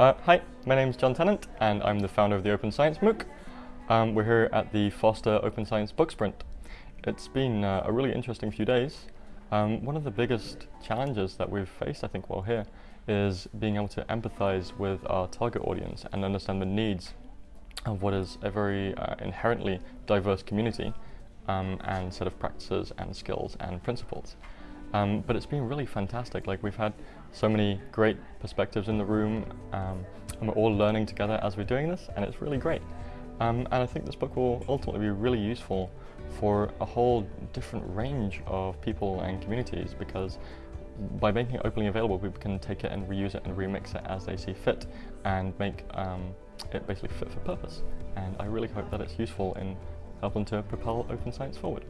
Uh, hi, my name is Jon Tennant and I'm the founder of the Open Science MOOC. Um, we're here at the Foster Open Science Book Sprint. It's been uh, a really interesting few days. Um, one of the biggest challenges that we've faced, I think, while here is being able to empathize with our target audience and understand the needs of what is a very uh, inherently diverse community um, and set of practices and skills and principles. Um, but it's been really fantastic. Like we've had so many great perspectives in the room, um, and we're all learning together as we're doing this, and it's really great. Um, and I think this book will ultimately be really useful for a whole different range of people and communities because by making it openly available, we can take it and reuse it and remix it as they see fit and make um, it basically fit for purpose. And I really hope that it's useful in helping to propel open science forward.